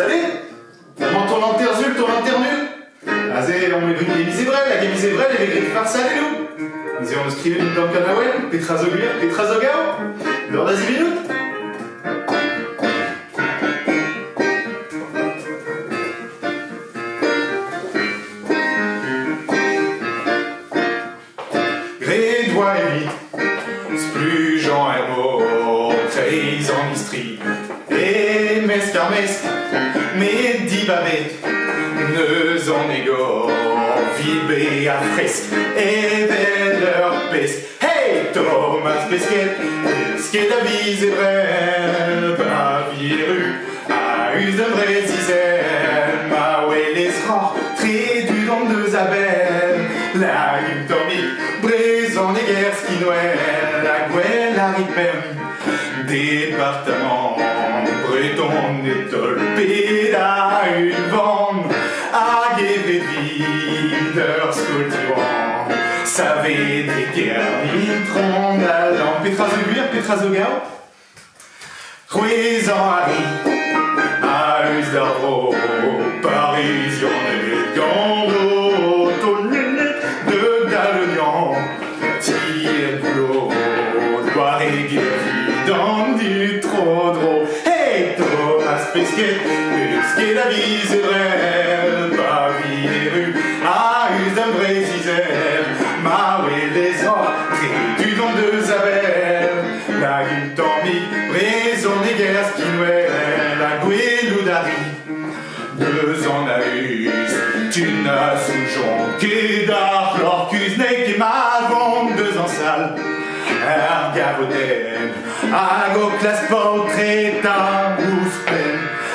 savez Tellement ton intersul, ton internul Azé, ah, on met une guémise ébrelle, la guémise elle est griffes farcelle et nous Nous on une dans Kanawel, Grédoire et Splugeant Hermo, Trahison mais mescarmes, mais dibabé, neus en ego, vibé à fresque, et leur peste. Hey, Thomas Pesquet, pesquet d'avis et brel, baviru, à us de vrai dizaine, ma ah ouais les du nom de Zabel, la utomique, brise en guerres qui la gueule arrive même, département breton et tolpé, à une bande, à sculpturant, savez des guerres, nitron, allant, pétrazoguir, pétrazogao, Ruizan Harry, à Usdaro, Paris, et Gando, Tonnet, de Dalognan, Tire boulot, Loire et Guéry, dans du trop drôle. Thomas Pesquet, Pesquet, la vie, c'est vrai, pas vie des rues, à Us d'un vrai Isère, Maoué, les entrées du don de Zabel, la guille dormie, raison des guerres, Skinwell, la Guéloudari, deux en Aus, tu n'as sous jonqué d'art, l'orcus n'est que ma vente, deux en salle, Argavoden, Ago classe portrait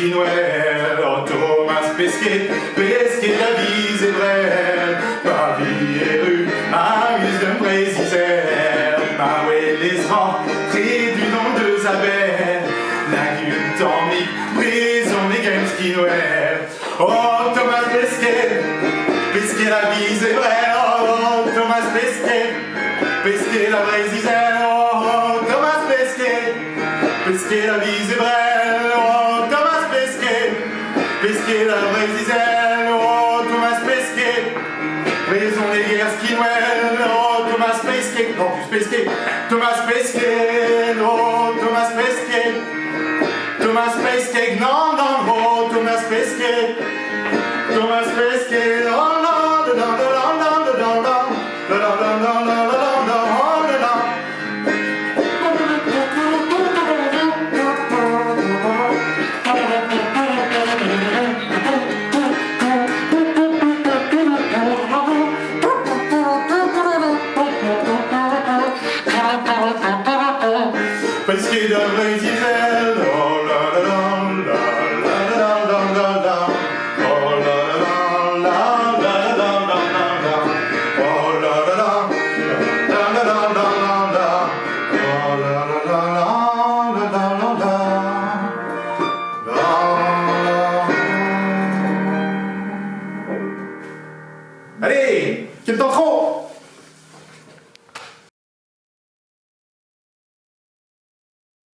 qui Noël, oh Thomas Pesquet, Pesquet la vie, c'est vrai, Paris et rue, à Usdom Brésil, Maoué les rentrées du nom de Zabel, la gueule dormie, Braison et Games qui Noël, oh Thomas Pesquet, Pesquet la vie, c'est vrai, oh Thomas Pesquet, Pesquet la zizelle, oh Thomas Pesquet, Pesquet la vie, c'est vrai, la vraie zizelle, oh Thomas Pesquet. Raison les guerres skinwell, oh Thomas Pesquet. Non plus Pesquet, Thomas Pesquet, oh Thomas Pesquet. Thomas Pesquet, non, non, oh Thomas Pesquet. Thomas Pesquet, oh ket ar reiz i fel Oh la la la la la la la la la Oh la la la la la la la la Oh la la la la la la la la la Oh la la la la la la la la Allez, quel temps trop